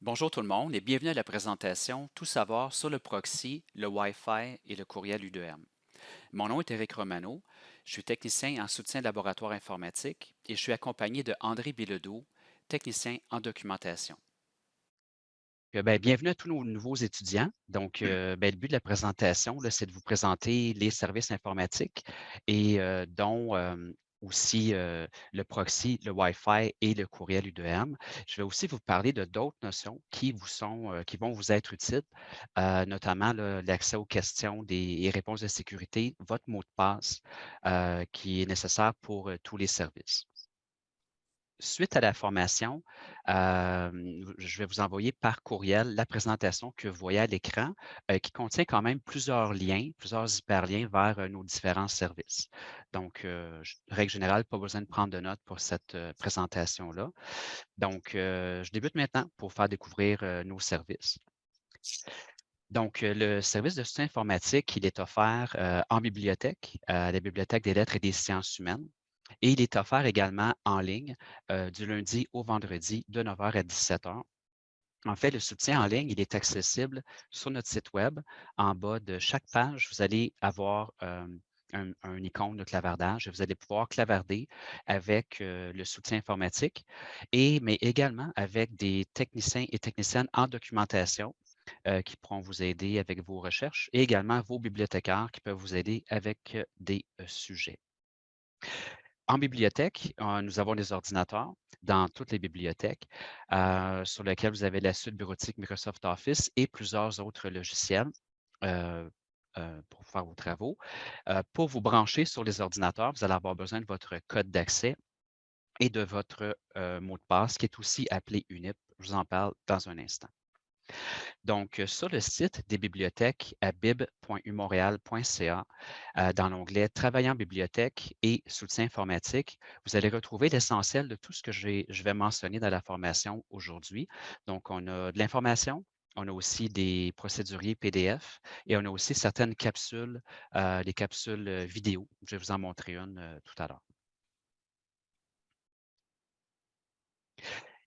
Bonjour tout le monde et bienvenue à la présentation Tout savoir sur le proxy, le Wi-Fi et le courriel U2M. Mon nom est Eric Romano, je suis technicien en soutien de laboratoire informatique et je suis accompagné de André Bilodeau, technicien en documentation. Euh, ben, bienvenue à tous nos nouveaux étudiants. Donc, euh, ben, le but de la présentation, c'est de vous présenter les services informatiques et euh, dont aussi le proxy, le Wi-Fi et le courriel U2M. Je vais aussi vous parler de d'autres notions qui, vous sont, qui vont vous être utiles, notamment l'accès aux questions des, et réponses de sécurité, votre mot de passe qui est nécessaire pour tous les services suite à la formation, je vais vous envoyer par courriel la présentation que vous voyez à l'écran qui contient quand même plusieurs liens, plusieurs hyperliens vers nos différents services. Donc, règle générale, pas besoin de prendre de notes pour cette présentation-là. Donc, je débute maintenant pour faire découvrir nos services. Donc, le service de soutien informatique, il est offert en bibliothèque, à la Bibliothèque des lettres et des sciences humaines. Et il est offert également en ligne euh, du lundi au vendredi de 9h à 17h. En fait, le soutien en ligne, il est accessible sur notre site Web. En bas de chaque page, vous allez avoir euh, un, icône de clavardage vous allez pouvoir clavarder avec euh, le soutien informatique, mais également avec des techniciens et techniciennes en documentation qui pourront vous aider avec vos recherches et également vos bibliothécaires qui peuvent vous aider avec des sujets. En bibliothèque, euh, nous avons des ordinateurs dans toutes les bibliothèques euh, sur lesquels vous avez la suite bureautique Microsoft Office et plusieurs autres logiciels euh, pour faire vos travaux. pour vous brancher sur les ordinateurs, vous allez avoir besoin de votre code d'accès et de votre mot de passe qui est aussi appelé UNIP. Je vous en parle dans un instant. Donc, sur le site des bibliothèques à bib.umontréal.ca, euh, dans l'onglet Travail en bibliothèque et soutien informatique, vous allez retrouver l'essentiel de tout ce que je vais mentionner dans la formation aujourd'hui. Donc, on a de l'information, on a aussi des procéduriers PDF et on a aussi certaines capsules, euh, des capsules vidéo. Je vais vous en montrer une euh, tout à l'heure.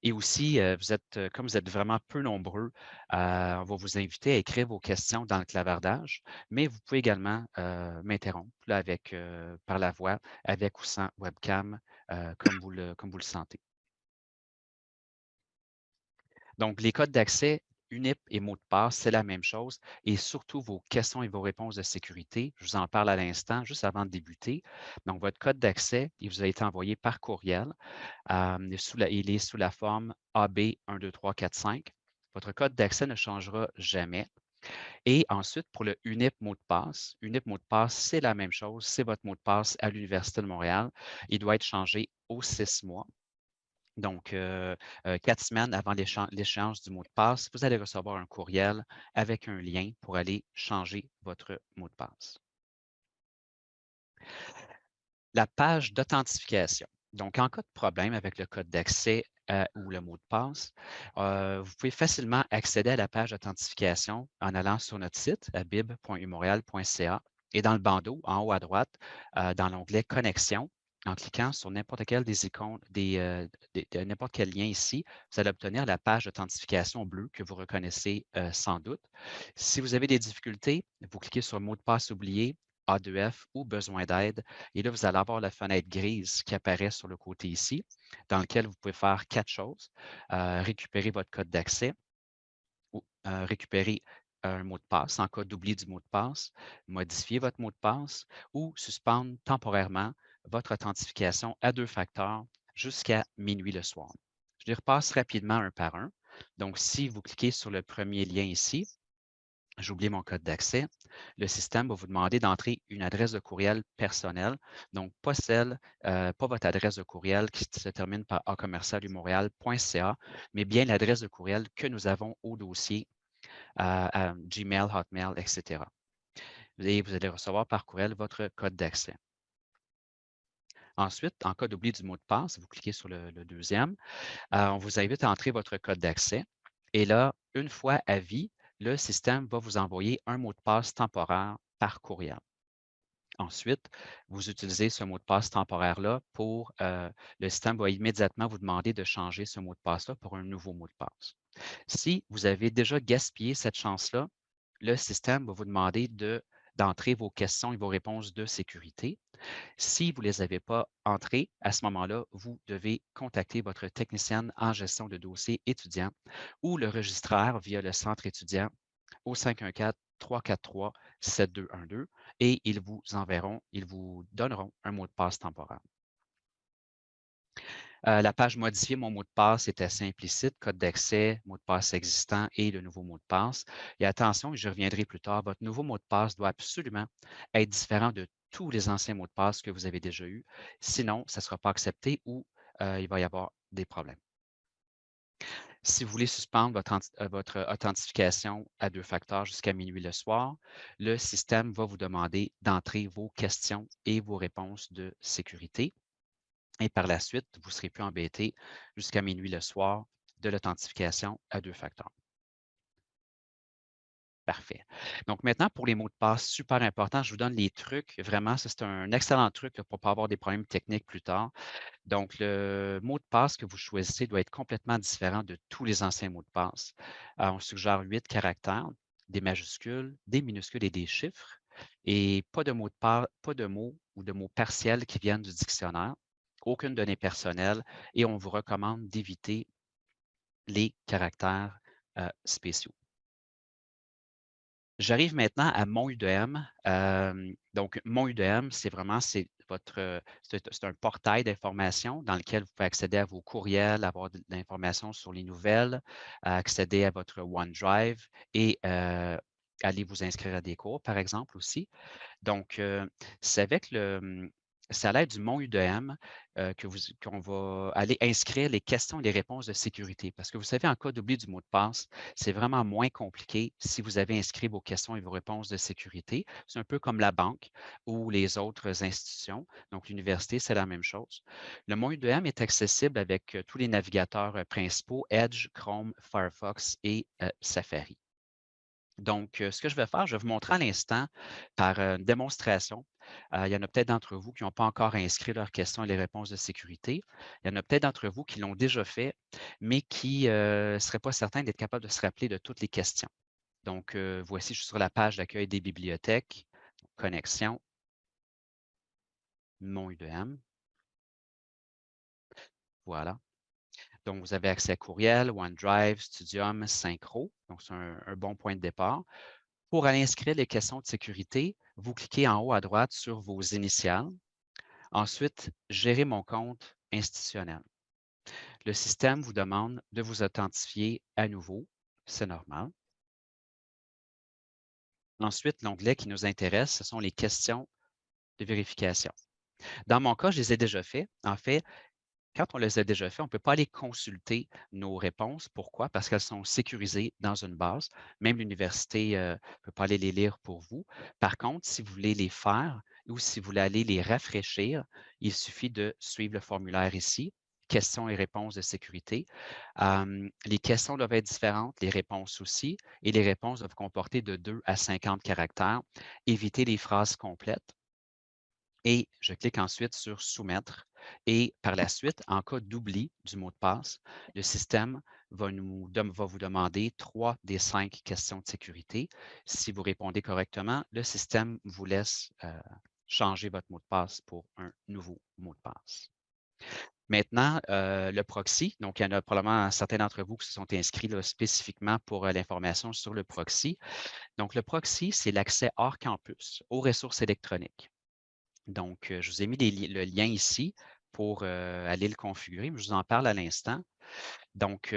Et aussi, vous êtes, comme vous êtes vraiment peu nombreux, on va vous inviter à écrire vos questions dans le clavardage, mais vous pouvez également m'interrompre par la voix, avec ou sans webcam, comme vous le sentez. Donc, les codes d'accès UNIP et mot de passe, c'est la même chose. Et surtout, vos questions et vos réponses de sécurité, je vous en parle à l'instant, juste avant de débuter. Donc, votre code d'accès, il vous a été envoyé par courriel. il est sous la forme AB12345. Votre code d'accès ne changera jamais. Et ensuite, pour le UNIP mot de passe, UNIP mot de passe, c'est la même chose. C'est votre mot de passe à l'Université de Montréal. Il doit être changé aux six mois. Donc, euh, euh, quatre semaines avant l'échéance du mot de passe, vous allez recevoir un courriel avec un lien pour aller changer votre mot de passe. La page d'authentification. Donc, en cas de problème avec le code d'accès euh, ou le mot de passe, vous pouvez facilement accéder à la page d'authentification en allant sur notre site à et dans le bandeau, en haut à droite, dans l'onglet Connexion, en cliquant sur n'importe quel des icônes, euh, n'importe quel lien ici, vous allez obtenir la page d'authentification bleue que vous reconnaissez euh, sans doute. Si vous avez des difficultés, vous cliquez sur mot de passe oublié, A2F ou besoin d'aide. Et là, vous allez avoir la fenêtre grise qui apparaît sur le côté ici, dans laquelle vous pouvez faire quatre choses. Euh, récupérer votre code d'accès ou récupérer un mot de passe en cas d'oubli du mot de passe, modifier votre mot de passe ou suspendre temporairement votre authentification à deux facteurs jusqu'à minuit le soir. Je les repasse rapidement un par un. Donc, si vous cliquez sur le premier lien ici, j'ai oublié mon code d'accès, le système va vous demander d'entrer une adresse de courriel personnelle, donc pas celle, euh, pas votre adresse de courriel qui se termine par acommercialumontréal.ca, mais bien l'adresse de courriel que nous avons au dossier euh, Gmail, Hotmail, etc. Et vous allez recevoir par courriel votre code d'accès. Ensuite, en cas d'oubli du mot de passe, vous cliquez sur le, deuxième, euh, on vous invite à entrer votre code d'accès. Et là, une fois à vie, le système va vous envoyer un mot de passe temporaire par courriel. Ensuite, vous utilisez ce mot de passe temporaire-là pour, euh, le système va immédiatement vous demander de changer ce mot de passe-là pour un nouveau mot de passe. Si vous avez déjà gaspillé cette chance-là, le système va vous demander de, d'entrer vos questions et vos réponses de sécurité. Si vous ne les avez pas entrées, à ce moment-là, vous devez contacter votre technicienne en gestion de dossier étudiant ou le registraire via le centre étudiant au 514-343-7212 et ils vous enverront, ils vous donneront un mot de passe temporaire. Euh, la page modifier mon mot de passe est assez implicite, code d'accès, mot de passe existant et le nouveau mot de passe. Et attention, je reviendrai plus tard, votre nouveau mot de passe doit absolument être différent de tous les anciens mots de passe que vous avez déjà eus. Sinon, ça ne sera pas accepté ou euh, il va y avoir des problèmes. Si vous voulez suspendre euh, votre, authentification à deux facteurs jusqu'à minuit le soir, le système va vous demander d'entrer vos questions et vos réponses de sécurité. Et par la suite, vous ne serez plus embêté jusqu'à minuit le soir de l'authentification à deux facteurs. Parfait. Donc maintenant, pour les mots de passe, super important, je vous donne les trucs. Vraiment, c'est un excellent truc pour ne pas avoir des problèmes techniques plus tard. Donc, le mot de passe que vous choisissez doit être complètement différent de tous les anciens mots de passe. on suggère huit caractères, des majuscules, des minuscules et des chiffres, et pas de mots de passe, pas de ou de mots partiels qui viennent du dictionnaire aucune donnée personnelle et on vous recommande d'éviter les caractères euh, spéciaux. J'arrive maintenant à mon UDM. Donc, mon UDM, c'est vraiment c'est votre, c'est un portail d'information dans lequel vous pouvez accéder à vos courriels, avoir de l'information sur les nouvelles, accéder à votre OneDrive et aller vous inscrire à des cours, par exemple, aussi. Donc, c'est avec le, c'est à l'aide du Mon UDM euh, qu'on va aller inscrire les questions et les réponses de sécurité. Parce que vous savez, en cas d'oubli du mot de passe, c'est vraiment moins compliqué si vous avez inscrit vos questions et vos réponses de sécurité. C'est un peu comme la banque ou les autres institutions. Donc, l'université, c'est la même chose. Le Mon UDM est accessible avec euh, tous les navigateurs euh, principaux, Edge, Chrome, Firefox et Safari. Donc, ce que je vais faire, je vais vous montrer à l'instant par une démonstration il y en a peut-être d'entre vous qui n'ont pas encore inscrit leurs questions et les réponses de sécurité. Il y en a peut-être d'entre vous qui l'ont déjà fait, mais qui ne seraient pas certains d'être capables de se rappeler de toutes les questions. Donc, voici, je suis sur la page d'accueil des bibliothèques, connexion, mon UDM. Voilà. Donc, vous avez accès à courriel, OneDrive, Studium, Synchro. Donc, c'est un, bon point de départ. Pour aller inscrire les questions de sécurité, vous cliquez en haut à droite sur vos initiales. Ensuite, gérer mon compte institutionnel. Le système vous demande de vous authentifier à nouveau. C'est normal. Ensuite, l'onglet qui nous intéresse, ce sont les questions de vérification. Dans mon cas, je les ai déjà fait. En fait, quand on les a déjà fait, on ne peut pas aller consulter nos réponses. Pourquoi? Parce qu'elles sont sécurisées dans une base. Même l'université ne euh, peut pas aller les lire pour vous. Par contre, si vous voulez les faire ou si vous voulez aller les rafraîchir, il suffit de suivre le formulaire ici, questions et réponses de sécurité. les questions doivent être différentes, les réponses aussi, et les réponses doivent comporter de 2 à 50 caractères. Évitez les phrases complètes. Et je clique ensuite sur Soumettre et par la suite, en cas d'oubli du mot de passe, le système va, vous demander trois des cinq questions de sécurité. Si vous répondez correctement, le système vous laisse euh, changer votre mot de passe pour un nouveau mot de passe. Maintenant, euh, le proxy, donc il y en a probablement certains d'entre vous qui se sont inscrits spécifiquement pour euh, l'information sur le proxy. Donc, le proxy, c'est l'accès hors campus aux ressources électroniques. Donc, je vous ai mis le lien ici pour aller le configurer, je vous en parle à l'instant. Donc,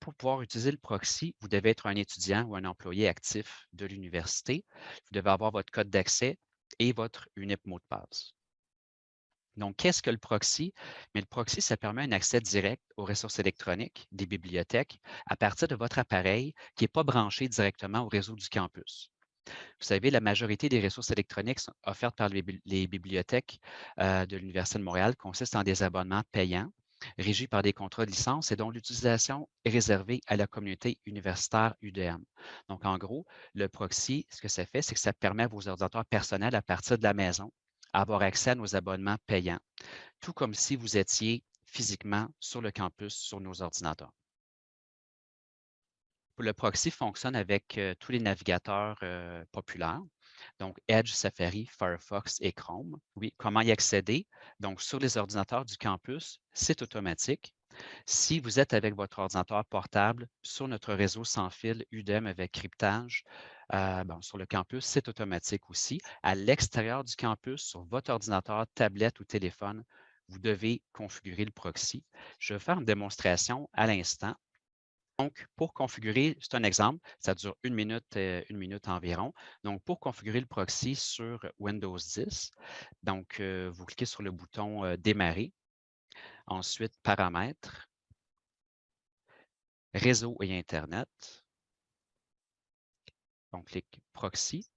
pour pouvoir utiliser le proxy, vous devez être un étudiant ou un employé actif de l'université. Vous devez avoir votre code d'accès et votre unique mot de passe. Donc, qu'est-ce que le proxy? Mais le proxy, ça permet un accès direct aux ressources électroniques des bibliothèques à partir de votre appareil qui n'est pas branché directement au réseau du campus. Vous savez, la majorité des ressources électroniques offertes par les, bibliothèques euh, de l'Université de Montréal consistent en des abonnements payants. régi par des contrats de licence et dont l'utilisation est réservée à la communauté universitaire UDM. Donc, en gros, le proxy, ce que ça fait, c'est que ça permet à vos ordinateurs personnels à partir de la maison avoir accès à nos abonnements payants, tout comme si vous étiez physiquement sur le campus sur nos ordinateurs. Le proxy fonctionne avec tous les navigateurs populaires, donc Edge, Safari, Firefox et Chrome. Oui, comment y accéder? Donc, sur les ordinateurs du campus, c'est automatique. Si vous êtes avec votre ordinateur portable sur notre réseau sans fil UDEM avec cryptage, euh, sur le campus, c'est automatique aussi. À l'extérieur du campus, sur votre ordinateur, tablette ou téléphone, vous devez configurer le proxy. Je vais faire une démonstration à l'instant. Donc, pour configurer, c'est un exemple, ça dure une minute, euh, une minute environ. Donc, pour configurer le proxy sur Windows 10, donc, euh, vous cliquez sur le bouton euh, Démarrer. Ensuite, Paramètres, Réseau et Internet. On clique Proxy.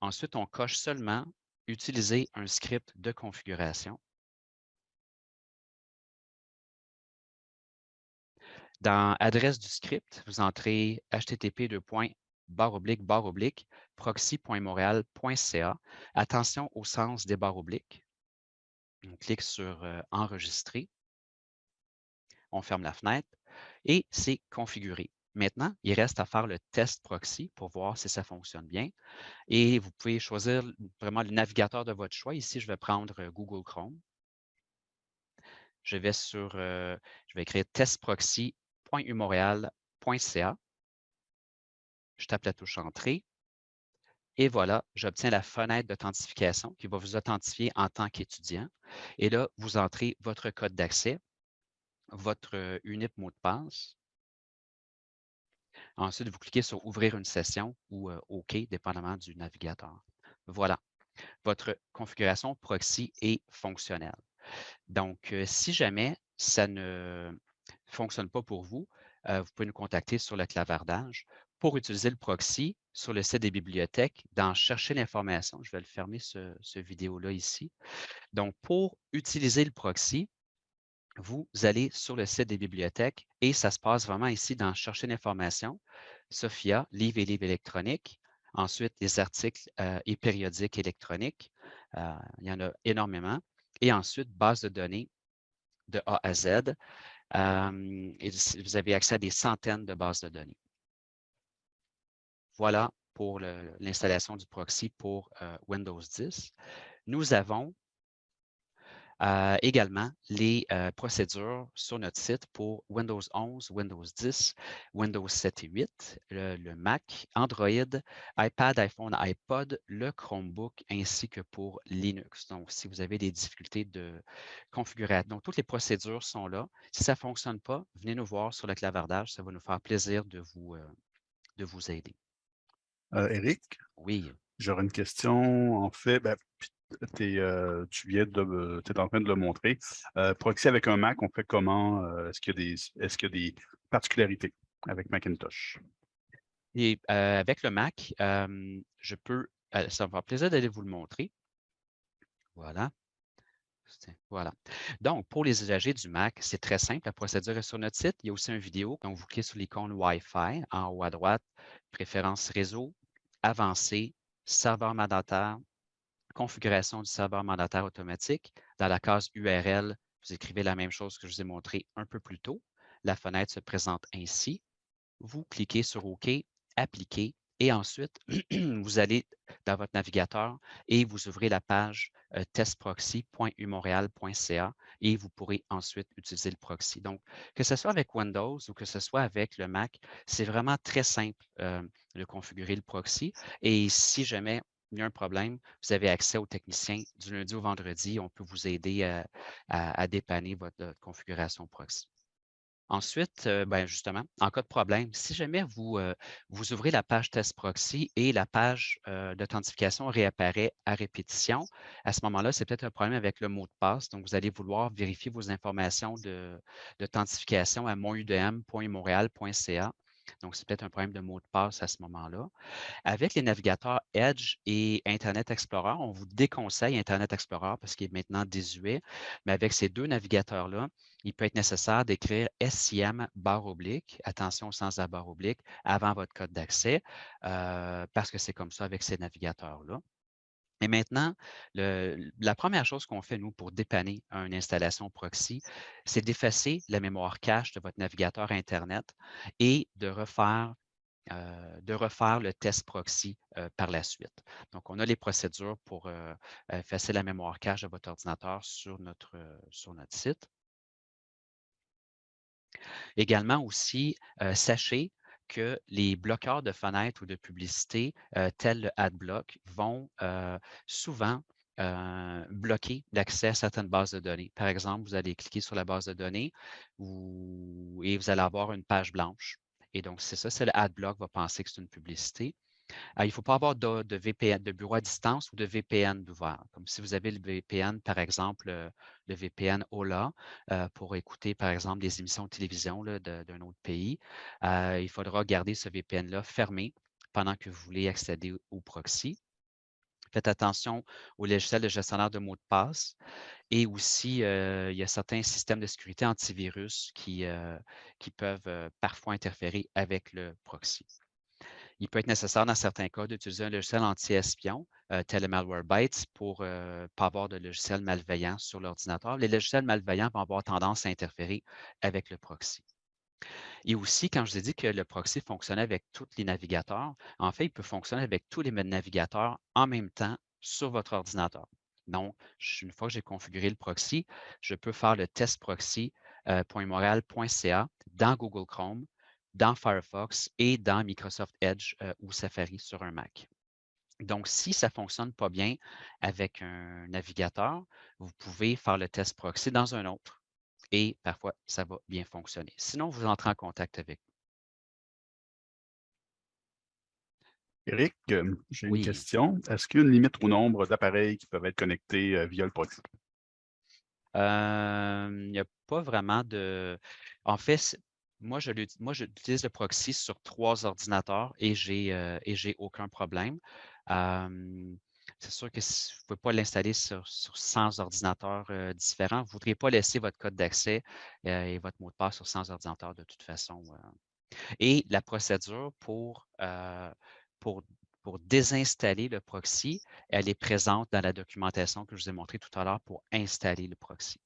Ensuite, on coche seulement Utiliser un script de configuration. Dans adresse du script, vous entrez http proxy.montréal.ca. Attention au sens des barres obliques. On clique sur euh, Enregistrer. On ferme la fenêtre et c'est configuré. Maintenant, il reste à faire le test proxy pour voir si ça fonctionne bien. Et vous pouvez choisir vraiment le navigateur de votre choix. Ici, je vais prendre euh, Google Chrome. Je vais sur, euh, je vais écrire test proxy www.umontréal.ca. Je tape la touche Entrée. Et voilà, j'obtiens la fenêtre d'authentification qui va vous authentifier en tant qu'étudiant. Et là, vous entrez votre code d'accès, votre euh, unique mot de passe. Ensuite, vous cliquez sur Ouvrir une session ou euh, OK, dépendamment du navigateur. Voilà, votre configuration proxy est fonctionnelle. Donc, euh, si jamais ça ne fonctionne pas pour vous, euh, vous pouvez nous contacter sur le clavardage. Pour utiliser le proxy sur le site des bibliothèques, dans Chercher l'information, je vais le fermer ce, vidéo-là ici. Donc, pour utiliser le proxy, vous allez sur le site des bibliothèques et ça se passe vraiment ici dans Chercher l'information, Sophia, livres et livres électroniques, ensuite les articles euh, et périodiques électroniques, euh, il y en a énormément, et ensuite base de données de A à Z et vous avez accès à des centaines de bases de données. Voilà pour l'installation du proxy pour euh, Windows 10. Nous avons euh, également les euh, procédures sur notre site pour Windows 11, Windows 10, Windows 7 et 8, le, Mac, Android, iPad, iPhone, iPod, le Chromebook, ainsi que pour Linux. Donc, si vous avez des difficultés de configuration, donc toutes les procédures sont là. Si ça ne fonctionne pas, venez nous voir sur le clavardage. Ça va nous faire plaisir de vous, euh, de vous aider. Eric? Oui. J'aurais une question. En fait, ben, euh, tu viens de, es en train de le montrer. Euh, proxy avec un Mac, on fait comment? Euh, est-ce qu'il y, est y, a des particularités avec Macintosh? Et avec le Mac, je peux, ça me fera plaisir d'aller vous le montrer. Voilà. Voilà. Donc, pour les usagers du Mac, c'est très simple. La procédure est sur notre site. Il y a aussi une vidéo. Donc, vous cliquez sur l'icône Wi-Fi en haut à droite, préférences réseau, avancé, serveur mandataire, configuration du serveur mandataire automatique. Dans la case URL, vous écrivez la même chose que je vous ai montré un peu plus tôt. La fenêtre se présente ainsi. Vous cliquez sur OK, Appliquer, et ensuite, vous allez dans votre navigateur et vous ouvrez la page euh, testproxy.umontréal.ca et vous pourrez ensuite utiliser le proxy. Donc, que ce soit avec Windows ou que ce soit avec le Mac, c'est vraiment très simple euh, de configurer le proxy. Et si jamais il y a un problème, vous avez accès aux techniciens du lundi au vendredi. On peut vous aider à, dépanner votre, configuration proxy. Ensuite, euh, ben justement, en cas de problème, si jamais vous, euh, vous ouvrez la page test proxy et la page euh, d'authentification réapparaît à répétition, à ce moment-là, c'est peut-être un problème avec le mot de passe. Donc, vous allez vouloir vérifier vos informations d'authentification à monudm.montréal.ca Donc, c'est peut-être un problème de mot de passe à ce moment-là. Avec les navigateurs Edge et Internet Explorer, on vous déconseille Internet Explorer parce qu'il est maintenant désuet, mais avec ces deux navigateurs-là, il peut être nécessaire d'écrire SIM barre oblique, attention au sens de la barre oblique, avant votre code d'accès, euh, parce que c'est comme ça avec ces navigateurs-là. Et maintenant, la première chose qu'on fait, nous, pour dépanner une installation proxy, c'est d'effacer la mémoire cache de votre navigateur Internet et de refaire, euh, le test proxy euh, par la suite. Donc, on a les procédures pour euh, effacer la mémoire cache de votre ordinateur sur notre, sur notre site. Également aussi, sachez que les bloqueurs de fenêtres ou de publicité, euh, tels le AdBlock, vont euh, souvent euh, bloquer l'accès à certaines bases de données. Par exemple, vous allez cliquer sur la base de données et vous allez avoir une page blanche. Et donc, c'est ça, c'est le AdBlock va penser que c'est une publicité. Ah, il ne faut pas avoir de, VPN, de bureau à distance ou de VPN d'ouvert. Comme si vous avez le VPN, par exemple, euh, le VPN OLA euh, pour écouter, par exemple, des émissions de télévision d'un autre pays. Euh, il faudra garder ce VPN-là fermé pendant que vous voulez accéder au proxy. Faites attention au logiciel de gestionnaire de mots de passe. Et aussi, il y a certains systèmes de sécurité antivirus qui peuvent parfois interférer avec le proxy. Il peut être nécessaire dans certains cas d'utiliser un logiciel anti-espion, euh, tel Malwarebytes, pour ne euh, pas avoir de logiciel malveillant sur l'ordinateur. Les logiciels malveillants vont avoir tendance à interférer avec le proxy. Et aussi, quand je vous ai dit que le proxy fonctionnait avec tous les navigateurs, en fait, il peut fonctionner avec tous les navigateurs en même temps sur votre ordinateur. Donc, une fois que j'ai configuré le proxy, je peux faire le test proxy.montreal.ca euh, dans Google Chrome dans Firefox et dans Microsoft Edge euh, ou Safari sur un Mac. Donc, si ça ne fonctionne pas bien avec un navigateur, vous pouvez faire le test proxy dans un autre et parfois, ça va bien fonctionner. Sinon, vous entrez en contact avec nous. Eric, euh, j'ai une question. Est-ce qu'il y a une limite au nombre d'appareils qui peuvent être connectés euh, via le proxy? Il n'y a pas vraiment de... En fait, moi, j'utilise le proxy sur trois ordinateurs et je n'ai aucun problème. c'est sûr que vous ne pouvez pas l'installer sur, 100 ordinateurs différents. Vous ne voudriez pas laisser votre code d'accès et votre mot de passe sur 100 ordinateurs de toute façon. Et la procédure pour, pour, pour désinstaller le proxy, elle est présente dans la documentation que je vous ai montrée tout à l'heure pour installer le proxy.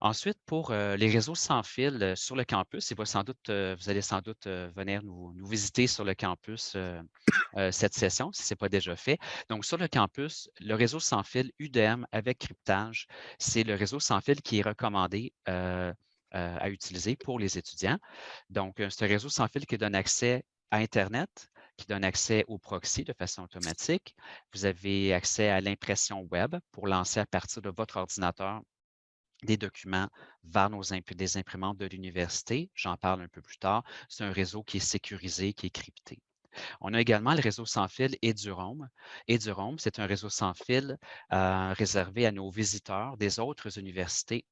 Ensuite, pour les réseaux sans fil sur le campus, et sans doute, vous allez sans doute venir nous, visiter sur le campus cette session, si ce n'est pas déjà fait. Donc, sur le campus, le réseau sans fil UDM avec cryptage, c'est le réseau sans fil qui est recommandé à utiliser pour les étudiants. Donc, c'est un réseau sans fil qui donne accès à Internet, qui donne accès au proxy de façon automatique. Vous avez accès à l'impression web pour lancer à partir de votre ordinateur des documents vers nos imprimantes de l'université. J'en parle un peu plus tard. C'est un réseau qui est sécurisé, qui est crypté. On a également le réseau sans fil EduRome. EduRome, c'est un réseau sans fil euh, réservé à nos visiteurs des autres universités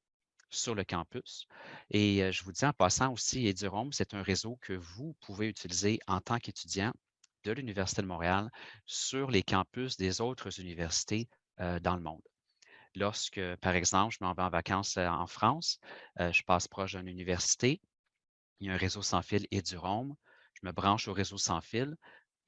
sur le campus. Et euh, je vous dis en passant aussi, EduRome, c'est un réseau que vous pouvez utiliser en tant qu'étudiant de l'Université de Montréal sur les campus des autres universités euh, dans le monde lorsque, par exemple, je m'en vais en vacances en France, je passe proche d'une université, il y a un réseau sans fil et du Rome, je me branche au réseau sans fil,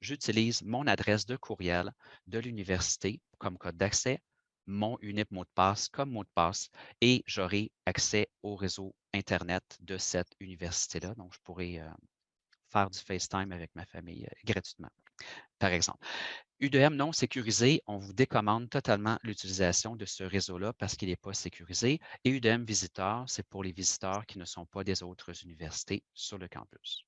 j'utilise mon adresse de courriel de l'université comme code d'accès, mon unique mot de passe comme mot de passe et j'aurai accès au réseau Internet de cette université-là. Donc, je pourrai faire du FaceTime avec ma famille gratuitement, par exemple. UDM non sécurisé, on vous décommande totalement l'utilisation de ce réseau-là parce qu'il n'est pas sécurisé. Et UDM visiteur, c'est pour les visiteurs qui ne sont pas des autres universités sur le campus.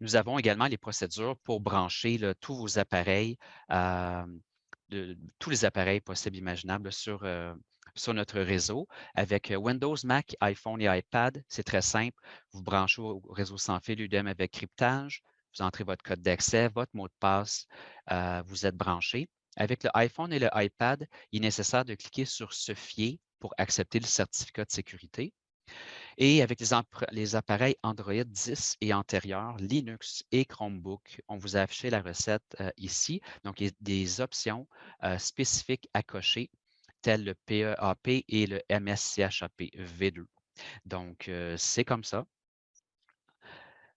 Nous avons également les procédures pour brancher tous vos appareils, euh, tous les appareils possibles imaginables sur, euh, sur notre réseau. Avec euh, Windows, Mac, iPhone et iPad, c'est très simple. Vous branchez au réseau sans fil UDM avec cryptage vous entrez votre code d'accès, votre mot de passe, euh, vous êtes branché. Avec le iPhone et le iPad, il est nécessaire de cliquer sur Se fier pour accepter le certificat de sécurité. Et avec les, appareils Android 10 et antérieurs, Linux et Chromebook, on vous a affiché la recette euh, ici. Donc, il y a des options euh, spécifiques à cocher, telles le PEAP et le MSCHAP V2. Donc, c'est comme ça.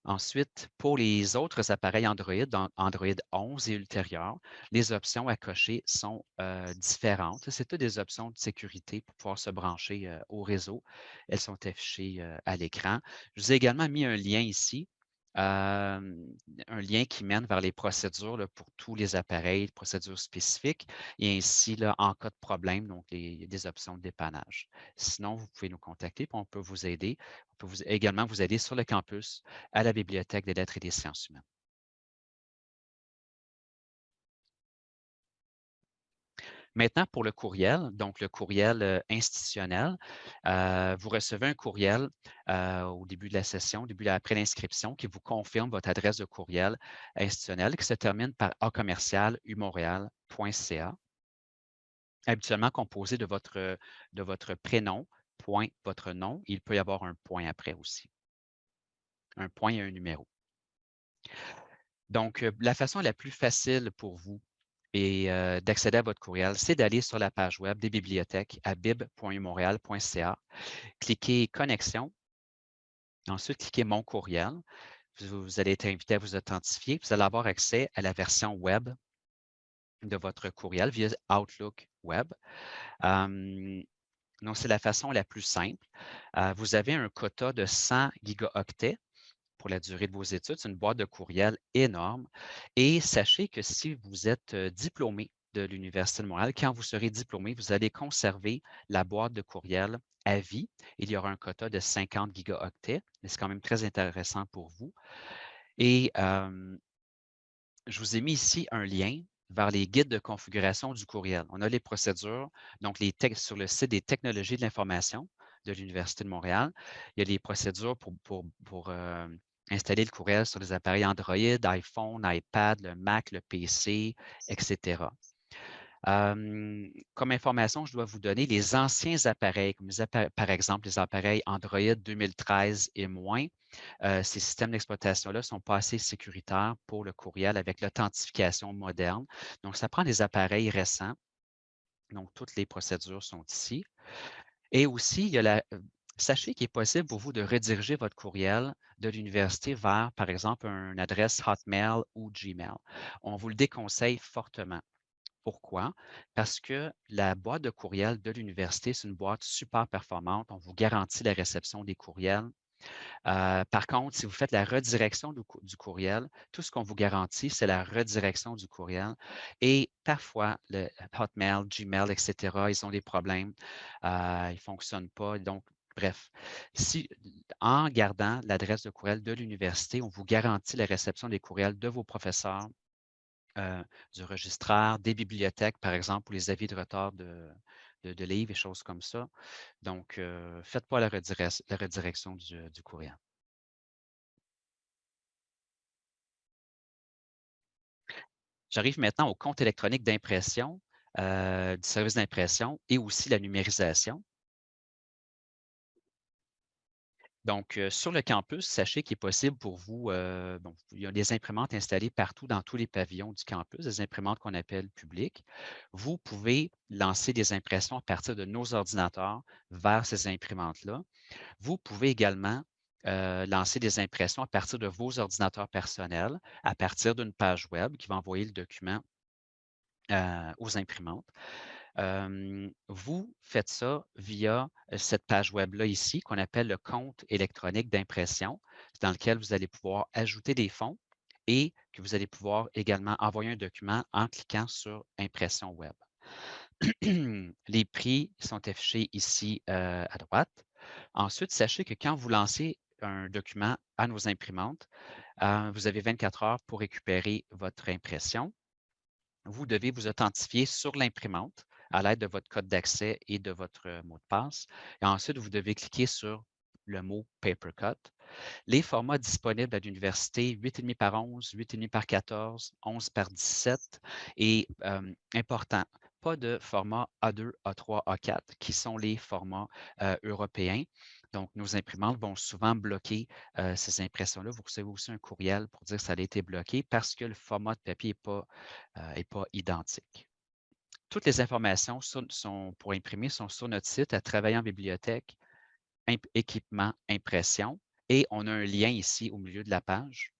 Ensuite, pour les autres appareils Android, Android 11 et ultérieurs, les options à cocher sont euh, différentes. C'est toutes des options de sécurité pour pouvoir se brancher euh, au réseau. Elles sont affichées euh, à l'écran. Je vous ai également mis un lien ici un lien qui mène vers les procédures pour tous les appareils, procédures spécifiques, et ainsi, là, en cas de problème, donc les, des options de dépannage. Sinon, vous pouvez nous contacter, puis on peut vous aider. On peut vous, également vous aider sur le campus à la Bibliothèque des lettres et des sciences humaines. Maintenant, pour le courriel, donc le courriel institutionnel, vous recevez un courriel au début de la session, au début après l'inscription, qui vous confirme votre adresse de courriel institutionnel qui se termine par acommercial-umontréal.ca, habituellement composé de votre, de votre prénom, point, votre nom. Il peut y avoir un point après aussi. Un point et un numéro. Donc, la façon la plus facile pour vous et d'accéder à votre courriel, c'est d'aller sur la page web des bibliothèques à bib.umontréal.ca, cliquez Connexion, ensuite cliquez Mon courriel. Vous, allez être invité à vous authentifier. Vous allez avoir accès à la version web de votre courriel via Outlook Web. donc, c'est la façon la plus simple. vous avez un quota de 100 gigaoctets pour la durée de vos études. C'est une boîte de courriel énorme. Et sachez que si vous êtes diplômé de l'Université de Montréal, quand vous serez diplômé, vous allez conserver la boîte de courriel à vie. Il y aura un quota de 50 gigaoctets, mais c'est quand même très intéressant pour vous. Et je vous ai mis ici un lien vers les guides de configuration du courriel. On a les procédures, donc les sur le site des technologies de l'information de l'Université de Montréal. Il y a les procédures pour, installer le courriel sur les appareils Android, iPhone, iPad, le Mac, le PC, etc. comme information, je dois vous donner les anciens appareils, comme par exemple les appareils Android 2013 et moins. Ces systèmes d'exploitation-là ne sont pas assez sécuritaires pour le courriel avec l'authentification moderne. Donc, ça prend des appareils récents. Donc, toutes les procédures sont ici. Et aussi, il y a la, sachez qu'il est possible pour vous de rediriger votre courriel de l'université vers, par exemple, une adresse Hotmail ou Gmail. On vous le déconseille fortement. Pourquoi? Parce que la boîte de courriel de l'université, c'est une boîte super performante. On vous garantit la réception des courriels euh, par contre, si vous faites la redirection du, courriel, tout ce qu'on vous garantit, c'est la redirection du courriel. Et parfois, le Hotmail, Gmail, etc., ils ont des problèmes, euh, ils ne fonctionnent pas. Donc, bref, si, en gardant l'adresse de courriel de l'université, on vous garantit la réception des courriels de vos professeurs, euh, du registraire, des bibliothèques, par exemple, ou les avis de retard de, livres et choses comme ça. Donc, euh, faites pas la, redirection du, courriel. J'arrive maintenant au compte électronique d'impression, euh, du service d'impression et aussi la numérisation. Donc, sur le campus, sachez qu'il est possible pour vous, il y a des imprimantes installées partout dans tous les pavillons du campus, des imprimantes qu'on appelle publiques. Vous pouvez lancer des impressions à partir de nos ordinateurs vers ces imprimantes-là. Vous pouvez également lancer des impressions à partir de vos ordinateurs personnels, à partir d'une page web qui va envoyer le document aux imprimantes vous faites ça via cette page web-là ici, qu'on appelle le compte électronique d'impression, dans lequel vous allez pouvoir ajouter des fonds et que vous allez pouvoir également envoyer un document en cliquant sur Impression web. Les prix sont affichés ici à droite. Ensuite, sachez que quand vous lancez un document à nos imprimantes, vous avez 24 heures pour récupérer votre impression. Vous devez vous authentifier sur l'imprimante à l'aide de votre code d'accès et de votre mot de passe. Et ensuite, vous devez cliquer sur le mot Papercut. Les formats disponibles à l'université, 8,5 par 11, 8,5 par 14, 11 par 17 et euh, important, pas de format A2, A3, A4 qui sont les formats euh, européens. Donc, nos imprimantes vont souvent bloquer euh, ces impressions-là. Vous recevez aussi un courriel pour dire que ça a été bloqué parce que le format de papier n'est pas identique. Toutes les informations sont, pour imprimer sont sur notre site à travailler en bibliothèque, équipement, impression. Et on a un lien ici au milieu de la page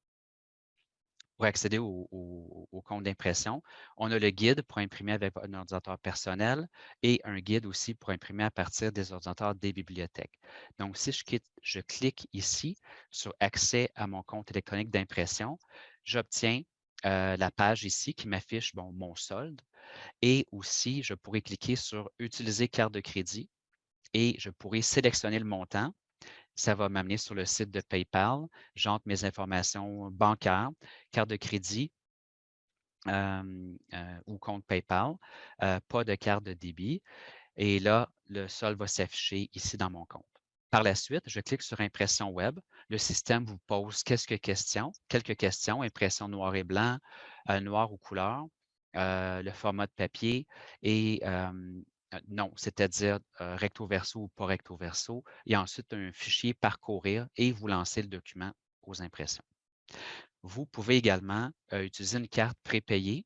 pour accéder au, compte d'impression. On a le guide pour imprimer avec un ordinateur personnel et un guide aussi pour imprimer à partir des ordinateurs des bibliothèques. Donc, si je, clique ici sur Accès à mon compte électronique d'impression, j'obtiens euh, la page ici qui m'affiche mon solde. Et aussi, je pourrais cliquer sur Utiliser carte de crédit et je pourrais sélectionner le montant. Ça va m'amener sur le site de PayPal. J'entre mes informations bancaires, carte de crédit euh, ou compte PayPal, euh, pas de carte de débit. Et là, le solde va s'afficher ici dans mon compte. Par la suite, je clique sur Impression web. Le système vous pose quelques questions, quelques questions, impression noir et blanc, euh, noir ou couleur, euh, le format de papier et euh, non, c'est-à-dire recto verso ou pas recto verso, et ensuite un fichier parcourir et vous lancez le document aux impressions. Vous pouvez également utiliser une carte prépayée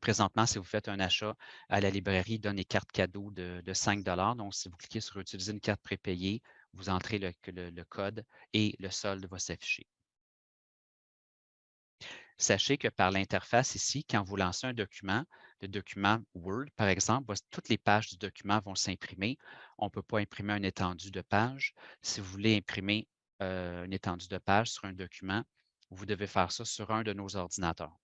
Présentement, si vous faites un achat à la librairie, donne des cartes cadeaux de, 5 Donc, si vous cliquez sur Utiliser une carte prépayée, vous entrez le, code et le solde va s'afficher. Sachez que par l'interface ici, quand vous lancez un document, le document Word, par exemple, toutes les pages du document vont s'imprimer. On ne peut pas imprimer un étendu de page. Si vous voulez imprimer euh, une étendue de page sur un document, vous devez faire ça sur un de nos ordinateurs.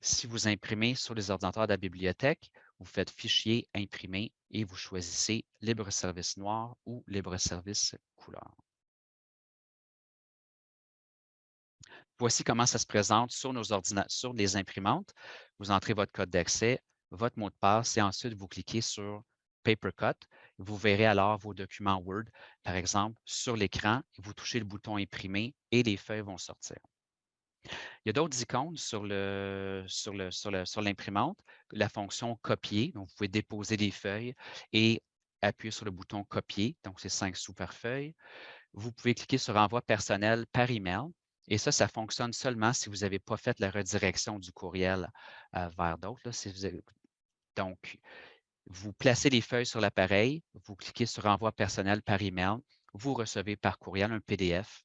Si vous imprimez sur les ordinateurs de la bibliothèque, vous faites Fichier, Imprimer et vous choisissez Libre service noir ou Libre service couleur. Voici comment ça se présente sur, nos ordinateurs, sur les imprimantes. Vous entrez votre code d'accès, votre mot de passe et ensuite vous cliquez sur Papercut. Vous verrez alors vos documents Word, par exemple, sur l'écran. Vous touchez le bouton Imprimer et les feuilles vont sortir. Il y a d'autres icônes sur l'imprimante, la fonction copier. Donc, vous pouvez déposer des feuilles et appuyer sur le bouton copier. Donc, c'est 5 sous par feuille. Vous pouvez cliquer sur envoi personnel par email. Et ça, ça fonctionne seulement si vous n'avez pas fait la redirection du courriel vers d'autres. donc, vous placez les feuilles sur l'appareil, vous cliquez sur envoi personnel par email, vous recevez par courriel un PDF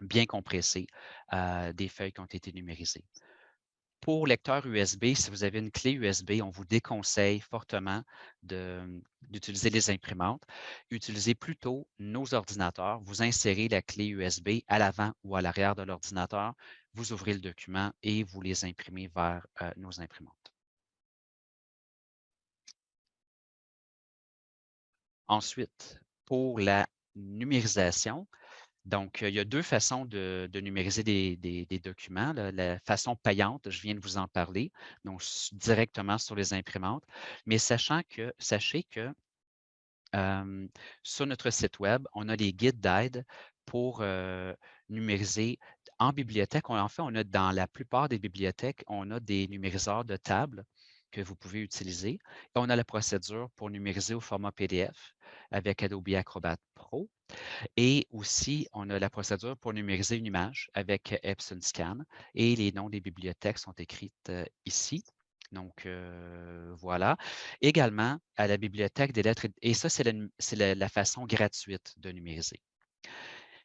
bien compressé des feuilles qui ont été numérisées. Pour lecteur USB, si vous avez une clé USB, on vous déconseille fortement d'utiliser les imprimantes. Utilisez plutôt nos ordinateurs. Vous insérez la clé USB à l'avant ou à l'arrière de l'ordinateur. Vous ouvrez le document et vous les imprimez vers euh, nos imprimantes. Ensuite, pour la numérisation, donc, il y a deux façons de, numériser des, documents. La façon payante, je viens de vous en parler, donc directement sur les imprimantes. Mais sachez que sur notre site Web, on a les guides d'aide pour numériser en bibliothèque. en fait, on a dans la plupart des bibliothèques, on a des numériseurs de table que vous pouvez utiliser. On a la procédure pour numériser au format PDF avec Adobe Acrobat Pro. Et aussi, on a la procédure pour numériser une image avec Epson Scan et les noms des bibliothèques sont écrites ici. Donc, voilà. Également, à la bibliothèque des lettres, et ça, c'est la, façon gratuite de numériser.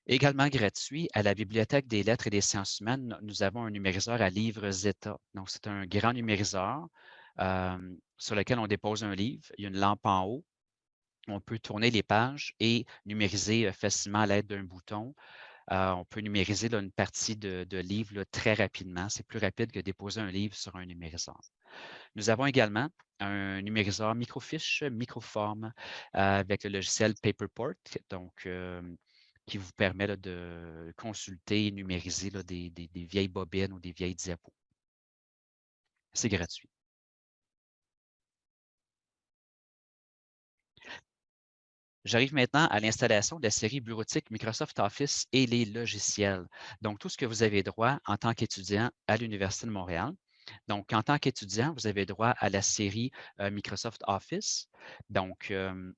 Également gratuit, à la Bibliothèque des lettres et des sciences humaines, nous avons un numériseur à livres Zeta. Donc, c'est un grand numériseur sur lequel on dépose un livre. Il y a une lampe en haut on peut tourner les pages et numériser facilement à l'aide d'un bouton. on peut numériser une partie de, livre très rapidement. C'est plus rapide que déposer un livre sur un numériseur. Nous avons également un numériseur microfiche, microforme avec le logiciel Paperport, qui vous permet de consulter et numériser des vieilles bobines ou des vieilles diapos. C'est gratuit. J'arrive maintenant à l'installation de la série bureautique Microsoft Office et les logiciels. Donc, tout ce que vous avez droit en tant qu'étudiant à l'Université de Montréal. Donc, en tant qu'étudiant, vous avez droit à la série euh, Microsoft Office. Donc, euh,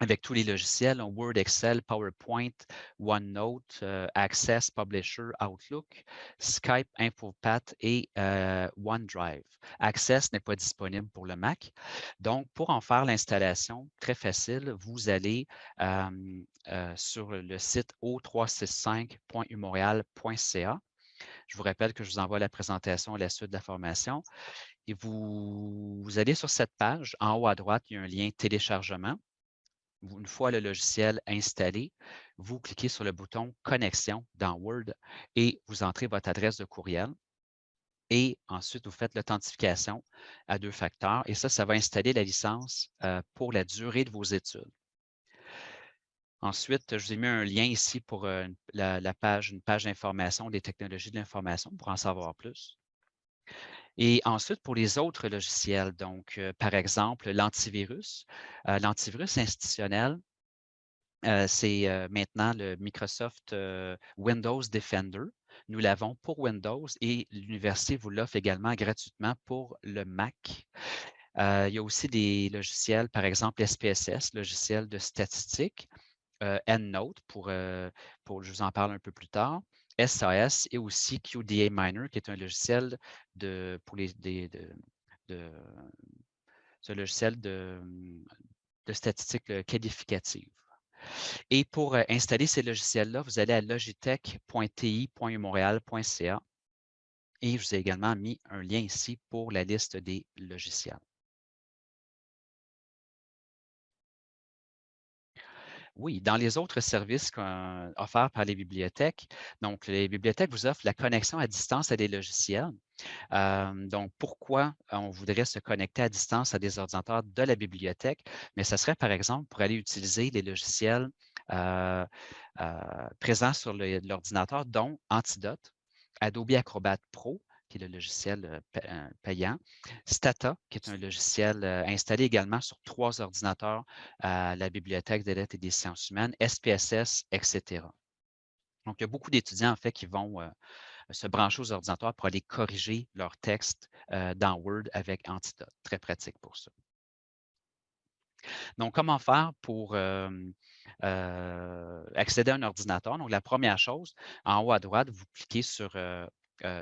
avec tous les logiciels, Word, Excel, PowerPoint, OneNote, euh, Access, Publisher, Outlook, Skype, InfoPath et euh, OneDrive. Access n'est pas disponible pour le Mac. Donc, pour en faire l'installation, très facile, vous allez euh, sur le site o365.umontréal.ca. Je vous rappelle que je vous envoie la présentation à la suite de la formation. Et vous allez sur cette page, en haut à droite, il y a un lien téléchargement une fois le logiciel installé, vous cliquez sur le bouton Connexion dans Word et vous entrez votre adresse de courriel. Et ensuite, vous faites l'authentification à deux facteurs. Et ça, ça va installer la licence euh, pour la durée de vos études. Ensuite, je vous ai mis un lien ici pour euh, la, page, une page d'information des technologies de l'information pour en savoir plus. Et ensuite, pour les autres logiciels, donc, euh, par exemple, l'antivirus. Euh, l'antivirus institutionnel, euh, c'est maintenant le Microsoft Windows Defender. Nous l'avons pour Windows et l'université vous l'offre également gratuitement pour le Mac. il y a aussi des logiciels, par exemple SPSS, logiciel de statistique, EndNote, pour, pour, je vous en parle un peu plus tard. SAS et aussi QDA Miner, qui est un logiciel de, pour les, de, ce logiciel de, de statistique euh, qualificative. Et pour euh, installer ces logiciels-là, vous allez à logitech.ti.montréal.ca et je vous ai également mis un lien ici pour la liste des logiciels. Oui, dans les autres services offerts par les bibliothèques, donc les bibliothèques vous offrent la connexion à distance à des logiciels. Euh, donc, pourquoi on voudrait se connecter à distance à des ordinateurs de la bibliothèque? Mais ce serait, par exemple, pour aller utiliser les logiciels euh, euh, présents sur l'ordinateur, dont Antidote, Adobe Acrobat Pro, qui est le logiciel euh, euh, payant. Stata, qui est un logiciel euh, installé également sur trois ordinateurs à la Bibliothèque des lettres et des sciences humaines, SPSS, etc. Donc, il y a beaucoup d'étudiants, en fait, qui vont se brancher aux ordinateurs pour aller corriger leur texte dans Word avec Antidote. Très pratique pour ça. Donc, comment faire pour accéder à un ordinateur? Donc, la première chose, en haut à droite, vous cliquez sur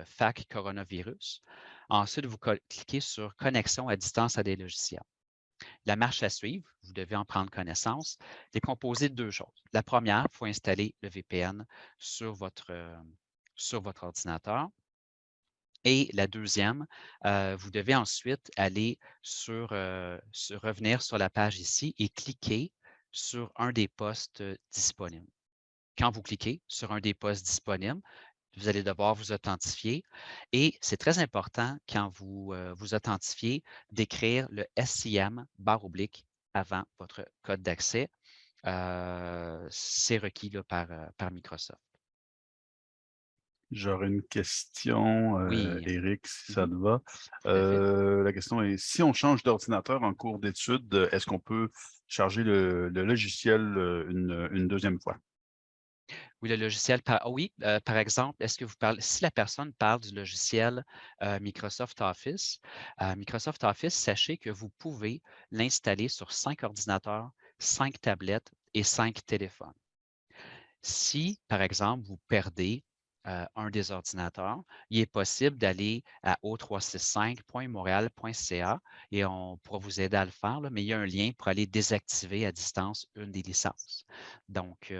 FAC coronavirus. Ensuite, vous cliquez sur Connexion à distance à des logiciels. La marche à suivre, vous devez en prendre connaissance, est composée de deux choses. La première, il faut installer le VPN sur votre, euh, sur votre ordinateur. Et la deuxième, euh, vous devez ensuite aller sur, revenir sur la page ici et cliquer sur un des postes disponibles. Quand vous cliquez sur un des postes disponibles, vous allez devoir vous authentifier. Et c'est très important quand vous euh, vous authentifiez d'écrire le SIM barre oblique avant votre code d'accès. Euh, c'est requis là, par, euh, par Microsoft. J'aurais une question, Eric, si ça mmh te va. la question est, si on change d'ordinateur en cours d'études, est-ce qu'on peut charger le, logiciel une deuxième fois? Oui, le logiciel, par, oui, euh, par exemple, est-ce que vous parlez, si la personne parle du logiciel euh, Microsoft Office, euh, Microsoft Office, sachez que vous pouvez l'installer sur cinq ordinateurs, cinq tablettes et cinq téléphones. Si, par exemple, vous perdez un des ordinateurs, il est possible d'aller à o365.montréal.ca et on pourra vous aider à le faire, mais il y a un lien pour aller désactiver à distance une des licences. Donc,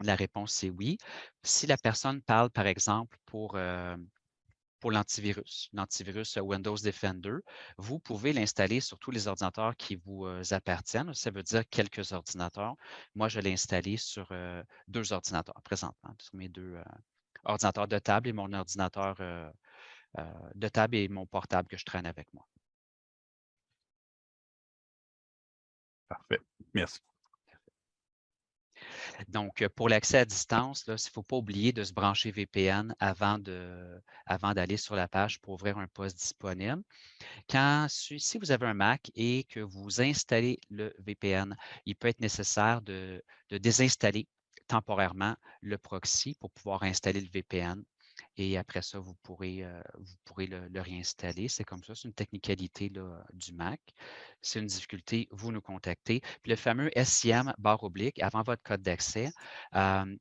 la réponse, c'est oui. Si la personne parle, par exemple, pour, euh, pour l'antivirus, l'antivirus Windows Defender, vous pouvez l'installer sur tous les ordinateurs qui vous euh, appartiennent. Ça veut dire quelques ordinateurs. Moi, je l'ai installé sur euh, deux ordinateurs présentement, sur mes deux ordinateurs de table et mon ordinateur de table et mon portable que je traîne avec moi. Parfait. Merci. Donc, pour l'accès à distance, il ne faut pas oublier de se brancher VPN avant d'aller sur la page pour ouvrir un poste disponible. Si vous avez un Mac et que vous installez le VPN, il peut être nécessaire de, désinstaller temporairement le proxy pour pouvoir installer le VPN. Et après ça, vous pourrez, euh, vous pourrez le, réinstaller. C'est comme ça, c'est une technicalité du Mac. C'est une difficulté, vous nous contactez. Puis le fameux SIM barre oblique, avant votre code d'accès, euh,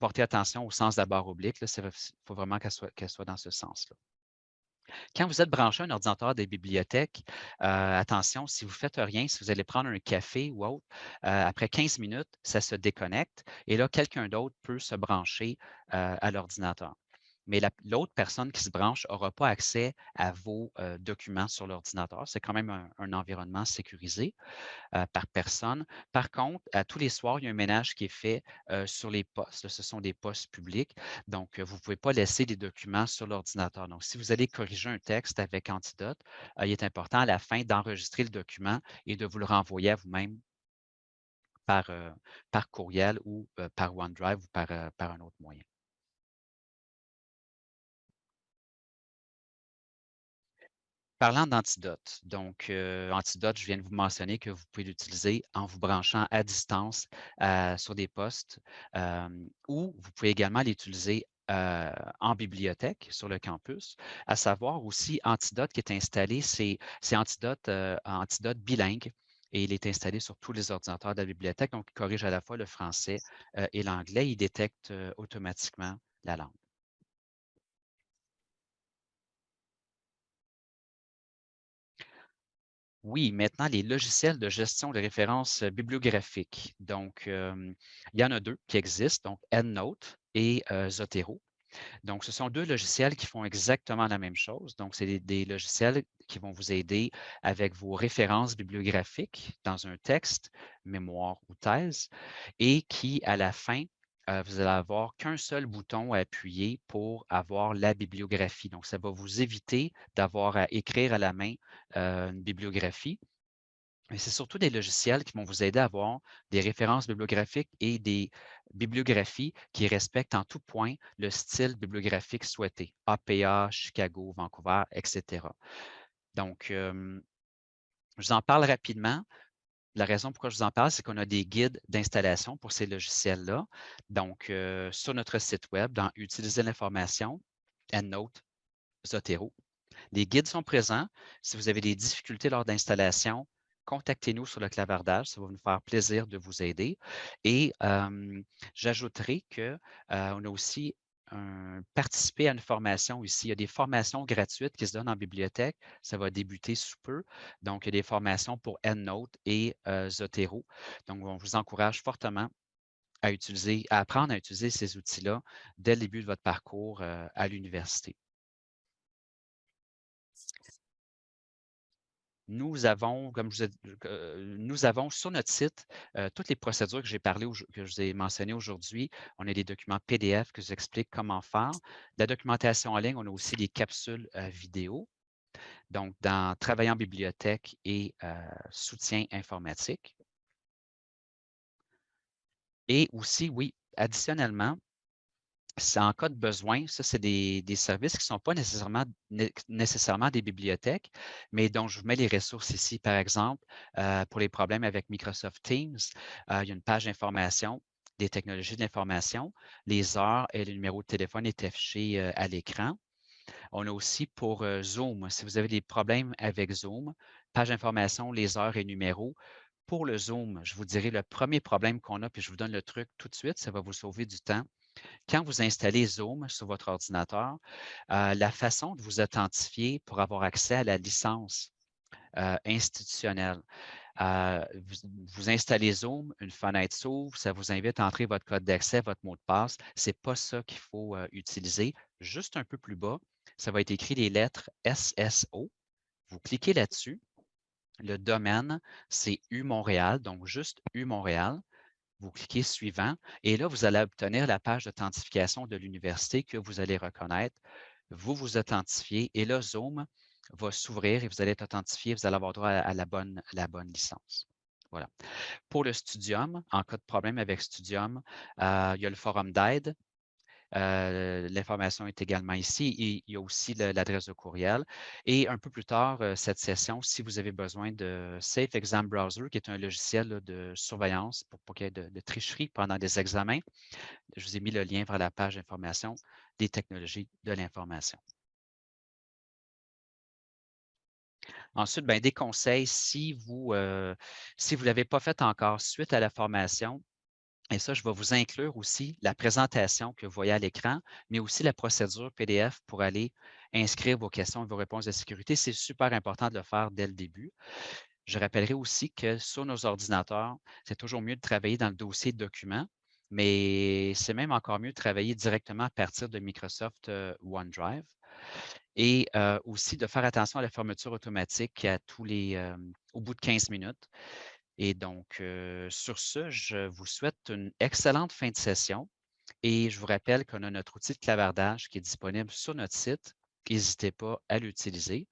portez attention au sens de la barre oblique. Il faut vraiment qu'elle soit, soit dans ce sens-là. Quand vous êtes branché à un ordinateur des bibliothèques, euh, attention, si vous ne faites rien, si vous allez prendre un café ou autre, après 15 minutes, ça se déconnecte et là, quelqu'un d'autre peut se brancher à l'ordinateur. Mais l'autre personne qui se branche n'aura pas accès à vos documents sur l'ordinateur. C'est quand même un environnement sécurisé. Euh, par personne. Par contre, à tous les soirs, il y a un ménage qui est fait euh, sur les postes. Ce sont des postes publics. Donc, euh, vous ne pouvez pas laisser des documents sur l'ordinateur. Donc, si vous allez corriger un texte avec Antidote, il est important à la fin d'enregistrer le document et de vous le renvoyer à vous-même par, par courriel ou par OneDrive ou par, par un autre moyen. Parlant d'antidote, donc antidote, je viens de vous mentionner que vous pouvez l'utiliser en vous branchant à distance sur des postes ou vous pouvez également l'utiliser en bibliothèque sur le campus, à savoir aussi Antidote qui est installé, c'est Antidote bilingue et il est installé sur tous les ordinateurs de la bibliothèque, donc il corrige à la fois le français et l'anglais, il détecte automatiquement la langue. Oui, maintenant, les logiciels de gestion de références bibliographiques. Donc, il y en a deux qui existent, donc EndNote et Zotero. Donc, ce sont deux logiciels qui font exactement la même chose. Donc, c'est des, logiciels qui vont vous aider avec vos références bibliographiques dans un texte, mémoire ou thèse, et qui, à la fin, euh, vous allez avoir qu'un seul bouton à appuyer pour avoir la bibliographie. Donc, ça va vous éviter d'avoir à écrire à la main euh, une bibliographie. Mais c'est surtout des logiciels qui vont vous aider à avoir des références bibliographiques et des bibliographies qui respectent en tout point le style bibliographique souhaité, APA, Chicago, Vancouver, etc. Donc, je vous en parle rapidement. La raison pourquoi je vous en parle, c'est qu'on a des guides d'installation pour ces logiciels-là. Donc, euh, sur notre site web, dans Utiliser l'information, EndNote, Zotero. Les guides sont présents. Si vous avez des difficultés lors d'installation, contactez-nous sur le clavardage. Ça va nous faire plaisir de vous aider. Et j'ajouterai qu'on euh, a aussi participer à une formation ici. Il y a des formations gratuites qui se donnent en bibliothèque. Ça va débuter sous peu. Donc, il y a des formations pour EndNote et euh, Zotero. Donc, on vous encourage fortement à apprendre à utiliser ces outils-là dès le début de votre parcours euh, à l'université. Nous avons, comme je vous ai, nous avons sur notre site euh, toutes les procédures que j'ai parlé, que je vous ai mentionnées aujourd'hui. On a des documents PDF que je vous explique comment faire. La documentation en ligne, on a aussi des capsules euh, vidéo. Donc, dans Travailler en bibliothèque et euh, soutien informatique. Et aussi, oui, additionnellement, en cas de besoin, ça, c'est des, services qui ne sont pas nécessairement, nécessairement des bibliothèques, mais dont je vous mets les ressources ici. Par exemple, euh, pour les problèmes avec Microsoft Teams, euh, il y a une page d'information des technologies de l'information. Les heures et le numéro de téléphone est affiché euh, à l'écran. On a aussi pour Zoom, si vous avez des problèmes avec Zoom, page d'information, les heures et numéros. Pour le Zoom, je vous dirai le premier problème qu'on a, puis je vous donne le truc tout de suite, ça va vous sauver du temps. Quand vous installez Zoom sur votre ordinateur, euh, la façon de vous authentifier pour avoir accès à la licence euh, institutionnelle, euh, vous, installez Zoom, une fenêtre s'ouvre, ça vous invite à entrer votre code d'accès, votre mot de passe. Ce n'est pas ça qu'il faut utiliser. Juste un peu plus bas, ça va être écrit les lettres SSO. Vous cliquez là-dessus. Le domaine, c'est U Montréal, donc juste U Montréal vous cliquez suivant et là, vous allez obtenir la page d'authentification de l'université que vous allez reconnaître. Vous vous authentifiez et là, Zoom va s'ouvrir et vous allez être authentifié, vous allez avoir droit à la bonne, licence. Voilà. Pour le Studium, en cas de problème avec Studium, euh, il y a le forum d'aide. Euh, l'information est également ici et il y a aussi l'adresse de courriel. Et un peu plus tard, euh, cette session, si vous avez besoin de Safe Exam Browser, qui est un logiciel de surveillance pour pas qu'il y ait de, de, tricherie pendant des examens, je vous ai mis le lien vers la page d'information des technologies de l'information. Ensuite, ben, des conseils, si vous euh, si vous ne l'avez pas fait encore suite à la formation, et ça, je vais vous inclure aussi la présentation que vous voyez à l'écran, mais aussi la procédure PDF pour aller inscrire vos questions et vos réponses de sécurité. C'est super important de le faire dès le début. Je rappellerai aussi que sur nos ordinateurs, c'est toujours mieux de travailler dans le dossier documents, mais c'est même encore mieux de travailler directement à partir de Microsoft euh, OneDrive et euh, aussi de faire attention à la fermeture automatique à tous les, euh, au bout de 15 minutes. Et donc, euh, sur ce, je vous souhaite une excellente fin de session et je vous rappelle qu'on a notre outil de clavardage qui est disponible sur notre site. N'hésitez pas à l'utiliser.